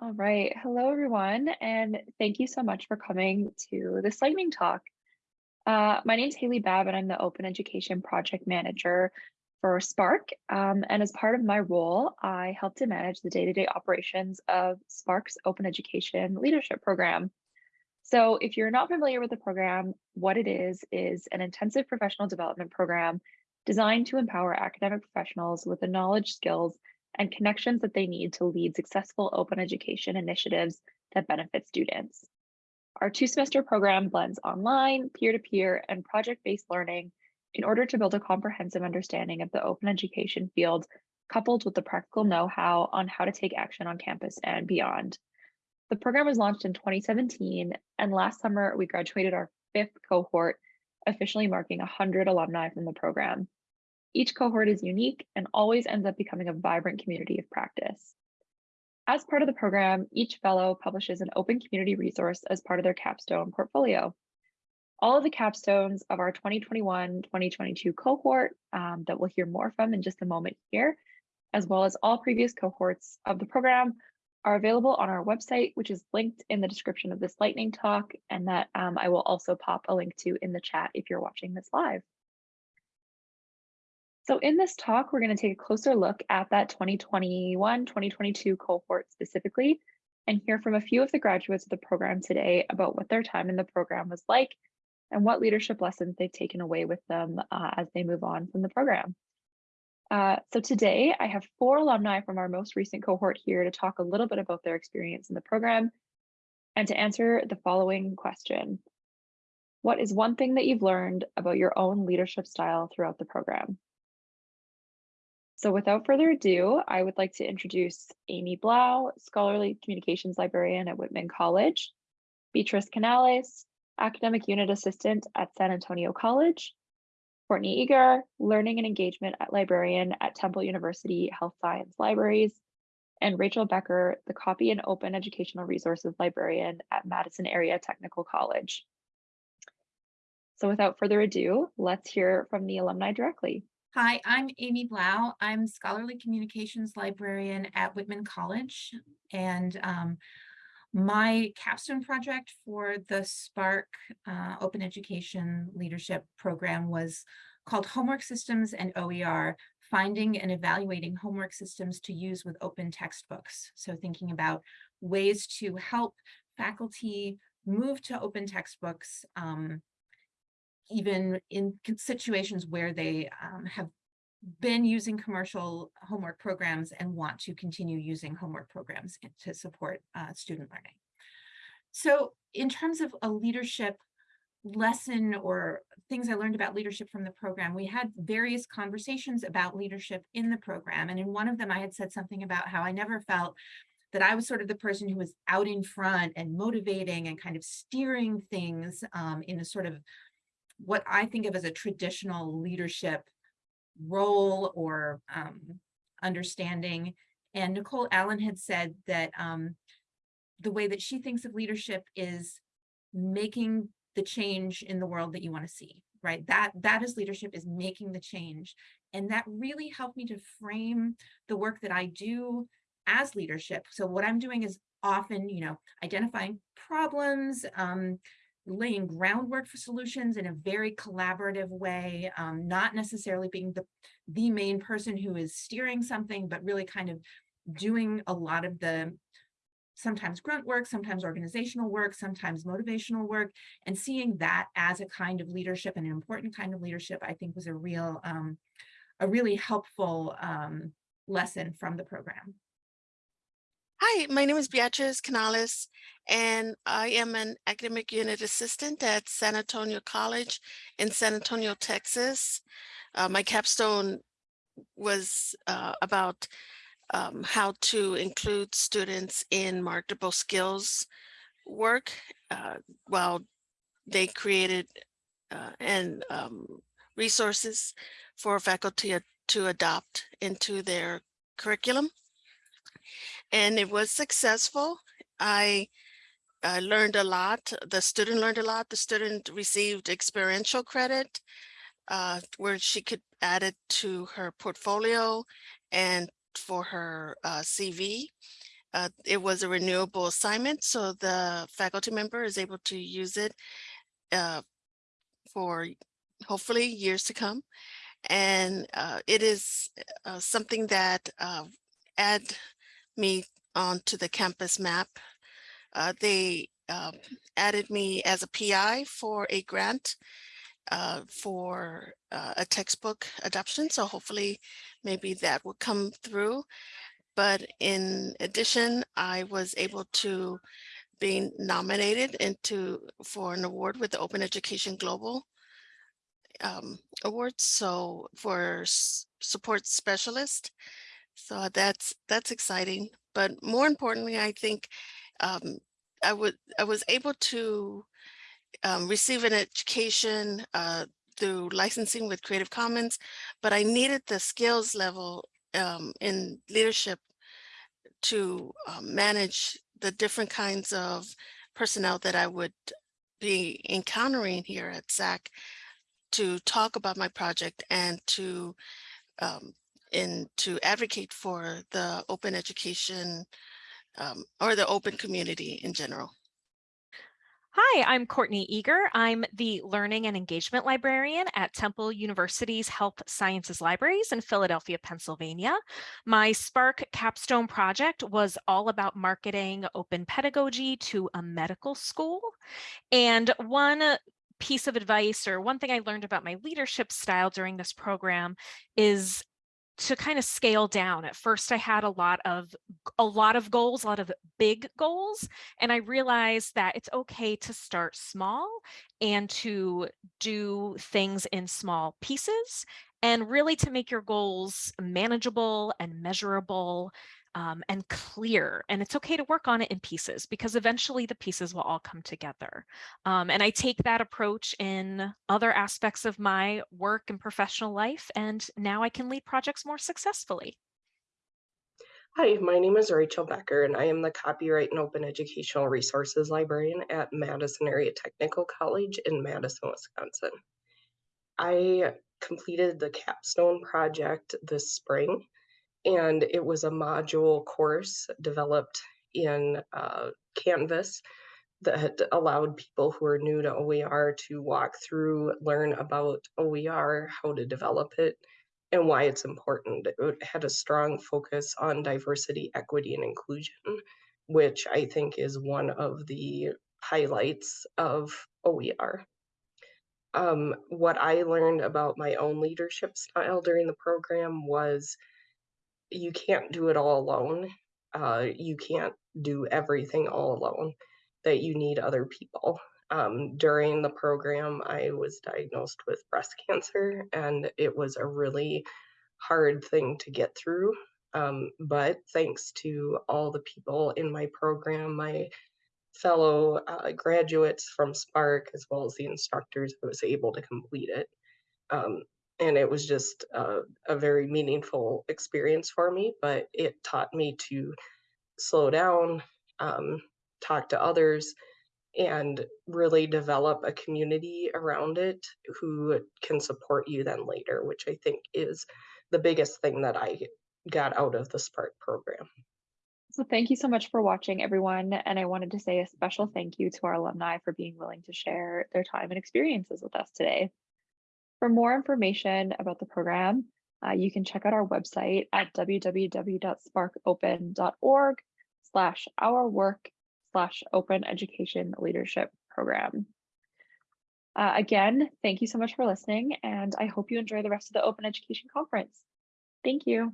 All right. Hello, everyone, and thank you so much for coming to this lightning talk. Uh, my name is Haley Babb, and I'm the Open Education Project Manager for SPARC. Um, and as part of my role, I help to manage the day-to-day -day operations of SPARC's Open Education Leadership Program. So if you're not familiar with the program, what it is, is an intensive professional development program designed to empower academic professionals with the knowledge, skills, and connections that they need to lead successful open education initiatives that benefit students. Our two semester program blends online, peer-to-peer, -peer, and project-based learning in order to build a comprehensive understanding of the open education field, coupled with the practical know-how on how to take action on campus and beyond. The program was launched in 2017, and last summer we graduated our fifth cohort, officially marking 100 alumni from the program. Each cohort is unique and always ends up becoming a vibrant community of practice. As part of the program, each fellow publishes an open community resource as part of their capstone portfolio. All of the capstones of our 2021-2022 cohort um, that we'll hear more from in just a moment here, as well as all previous cohorts of the program are available on our website, which is linked in the description of this lightning talk, and that um, I will also pop a link to in the chat if you're watching this live. So in this talk, we're going to take a closer look at that 2021-2022 cohort specifically and hear from a few of the graduates of the program today about what their time in the program was like and what leadership lessons they've taken away with them uh, as they move on from the program. Uh, so today I have four alumni from our most recent cohort here to talk a little bit about their experience in the program and to answer the following question. What is one thing that you've learned about your own leadership style throughout the program? So without further ado, I would like to introduce Amy Blau, Scholarly Communications Librarian at Whitman College, Beatrice Canales, Academic Unit Assistant at San Antonio College, Courtney Eager, Learning and Engagement at Librarian at Temple University Health Science Libraries, and Rachel Becker, the Copy and Open Educational Resources Librarian at Madison Area Technical College. So without further ado, let's hear from the alumni directly. Hi, I'm Amy Blau. I'm Scholarly Communications Librarian at Whitman College. And um, my capstone project for the SPARC uh, Open Education Leadership Program was called Homework Systems and OER, Finding and Evaluating Homework Systems to Use with Open Textbooks. So thinking about ways to help faculty move to open textbooks um, even in situations where they um, have been using commercial homework programs and want to continue using homework programs to support uh, student learning. So in terms of a leadership lesson or things I learned about leadership from the program, we had various conversations about leadership in the program. And in one of them, I had said something about how I never felt that I was sort of the person who was out in front and motivating and kind of steering things um, in a sort of what I think of as a traditional leadership role or um, understanding. And Nicole Allen had said that um, the way that she thinks of leadership is making the change in the world that you want to see, right? That that is leadership is making the change. And that really helped me to frame the work that I do as leadership. So what I'm doing is often, you know, identifying problems, um, laying groundwork for solutions in a very collaborative way, um, not necessarily being the, the main person who is steering something, but really kind of doing a lot of the sometimes grunt work, sometimes organizational work, sometimes motivational work, and seeing that as a kind of leadership, and an important kind of leadership, I think was a real, um, a really helpful um, lesson from the program. Hi, my name is Beatriz Canales, and I am an academic unit assistant at San Antonio College in San Antonio, Texas. Uh, my capstone was uh, about um, how to include students in marketable skills work uh, while they created uh, and um, resources for faculty to adopt into their curriculum and it was successful. I, learned a lot. The student learned a lot. The student received experiential credit uh, where she could add it to her portfolio and for her uh, CV. uh, it was a renewable assignment, so the faculty member is able to use it uh, for hopefully years to come. And uh, it is uh, something that add me onto the campus map. Uh, they uh, added me as a PI for a grant uh, for uh, a textbook adoption. So hopefully maybe that will come through. But in addition, I was able to be nominated into for an award with the Open Education Global um, Awards. So for support specialist. So that's that's exciting. But more importantly, I think um, I would I was able to um, receive an education uh, through licensing with Creative Commons, but I needed the skills level um, in leadership to um, manage the different kinds of personnel that I would be encountering here at SAC to talk about my project and to um, and to advocate for the open education um, or the open community in general. Hi, I'm Courtney Eager. I'm the Learning and Engagement Librarian at Temple University's Health Sciences Libraries in Philadelphia, Pennsylvania. My SPARC capstone project was all about marketing open pedagogy to a medical school. And one piece of advice or one thing I learned about my leadership style during this program is to kind of scale down. At first I had a lot of a lot of goals, a lot of big goals, and I realized that it's okay to start small and to do things in small pieces and really to make your goals manageable and measurable um, and clear. And it's okay to work on it in pieces because eventually the pieces will all come together. Um, and I take that approach in other aspects of my work and professional life. And now I can lead projects more successfully. Hi, my name is Rachel Becker, and I am the Copyright and Open Educational Resources Librarian at Madison Area Technical College in Madison, Wisconsin. I completed the capstone project this spring, and it was a module course developed in uh, Canvas that allowed people who are new to OER to walk through, learn about OER, how to develop it, and why it's important. It had a strong focus on diversity, equity, and inclusion, which I think is one of the highlights of OER. Um, what I learned about my own leadership style during the program was you can't do it all alone. Uh, you can't do everything all alone, that you need other people. Um, during the program, I was diagnosed with breast cancer, and it was a really hard thing to get through. Um, but thanks to all the people in my program, my fellow uh, graduates from SPARC, as well as the instructors, I was able to complete it. Um, and it was just a, a very meaningful experience for me, but it taught me to slow down, um, talk to others, and really develop a community around it who can support you then later, which I think is the biggest thing that I got out of the SPARC program. So thank you so much for watching everyone. And I wanted to say a special thank you to our alumni for being willing to share their time and experiences with us today. For more information about the program, uh, you can check out our website at www.sparcopen.org slash our work slash open education leadership program. Uh, again, thank you so much for listening, and I hope you enjoy the rest of the Open Education Conference. Thank you.